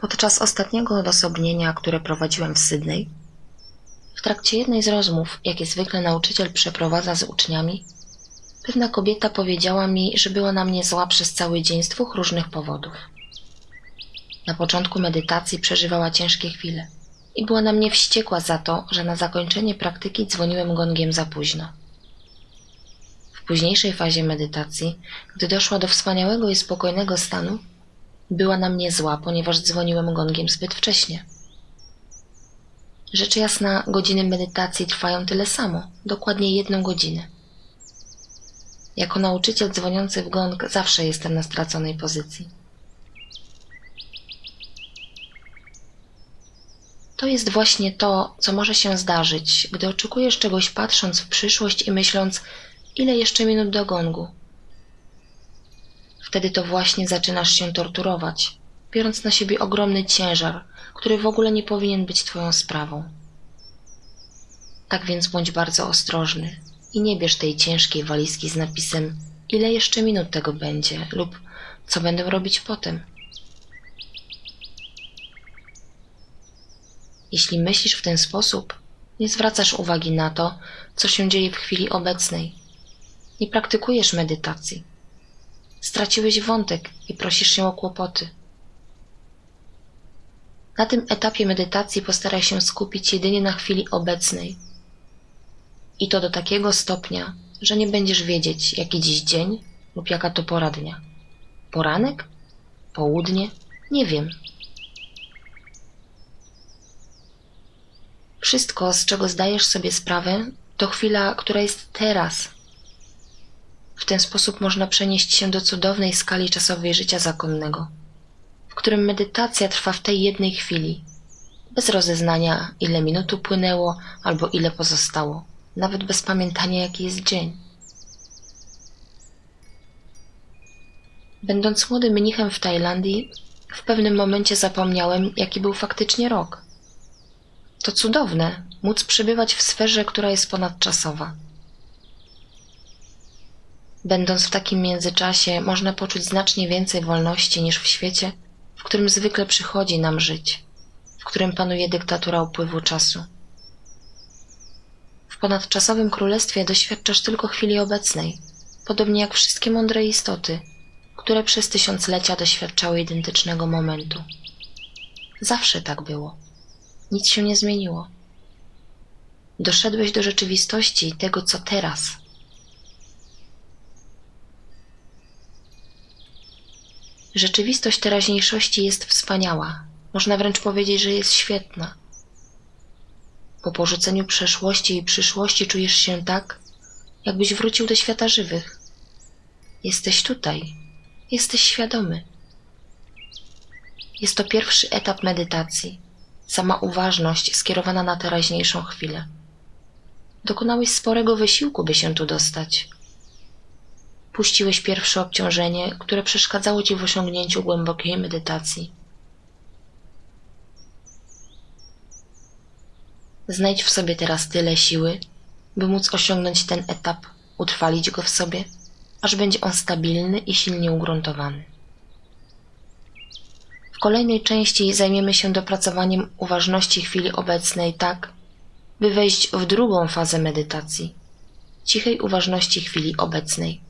Podczas ostatniego odosobnienia, które prowadziłem w Sydney, w trakcie jednej z rozmów, jakie zwykle nauczyciel przeprowadza z uczniami, pewna kobieta powiedziała mi, że była na mnie zła przez cały dzień z dwóch różnych powodów. Na początku medytacji przeżywała ciężkie chwile i była na mnie wściekła za to, że na zakończenie praktyki dzwoniłem gongiem za późno. W późniejszej fazie medytacji, gdy doszła do wspaniałego i spokojnego stanu, była na mnie zła, ponieważ dzwoniłem gongiem zbyt wcześnie. Rzecz jasna, godziny medytacji trwają tyle samo, dokładnie jedną godzinę. Jako nauczyciel dzwoniący w gong zawsze jestem na straconej pozycji. To jest właśnie to, co może się zdarzyć, gdy oczekujesz czegoś patrząc w przyszłość i myśląc, ile jeszcze minut do gongu. Wtedy to właśnie zaczynasz się torturować, biorąc na siebie ogromny ciężar, który w ogóle nie powinien być Twoją sprawą. Tak więc bądź bardzo ostrożny i nie bierz tej ciężkiej walizki z napisem ile jeszcze minut tego będzie lub co będę robić potem. Jeśli myślisz w ten sposób, nie zwracasz uwagi na to, co się dzieje w chwili obecnej. Nie praktykujesz medytacji. Straciłeś wątek i prosisz się o kłopoty. Na tym etapie medytacji postaraj się skupić jedynie na chwili obecnej. I to do takiego stopnia, że nie będziesz wiedzieć, jaki dziś dzień lub jaka to pora dnia. Poranek? Południe? Nie wiem. Wszystko, z czego zdajesz sobie sprawę, to chwila, która jest teraz. W ten sposób można przenieść się do cudownej skali czasowej życia zakonnego, w którym medytacja trwa w tej jednej chwili, bez rozeznania, ile minut upłynęło albo ile pozostało, nawet bez pamiętania, jaki jest dzień. Będąc młodym mnichem w Tajlandii, w pewnym momencie zapomniałem, jaki był faktycznie rok. To cudowne, móc przebywać w sferze, która jest ponadczasowa. Będąc w takim międzyczasie, można poczuć znacznie więcej wolności niż w świecie, w którym zwykle przychodzi nam żyć, w którym panuje dyktatura upływu czasu. W ponadczasowym królestwie doświadczasz tylko chwili obecnej, podobnie jak wszystkie mądre istoty, które przez tysiąclecia doświadczały identycznego momentu. Zawsze tak było. Nic się nie zmieniło. Doszedłeś do rzeczywistości tego, co teraz. Rzeczywistość teraźniejszości jest wspaniała. Można wręcz powiedzieć, że jest świetna. Po porzuceniu przeszłości i przyszłości czujesz się tak, jakbyś wrócił do świata żywych. Jesteś tutaj. Jesteś świadomy. Jest to pierwszy etap medytacji sama uważność skierowana na teraźniejszą chwilę. Dokonałeś sporego wysiłku, by się tu dostać. Puściłeś pierwsze obciążenie, które przeszkadzało ci w osiągnięciu głębokiej medytacji. Znajdź w sobie teraz tyle siły, by móc osiągnąć ten etap, utrwalić go w sobie, aż będzie on stabilny i silnie ugruntowany. W kolejnej części zajmiemy się dopracowaniem uważności chwili obecnej tak, by wejść w drugą fazę medytacji cichej uważności chwili obecnej.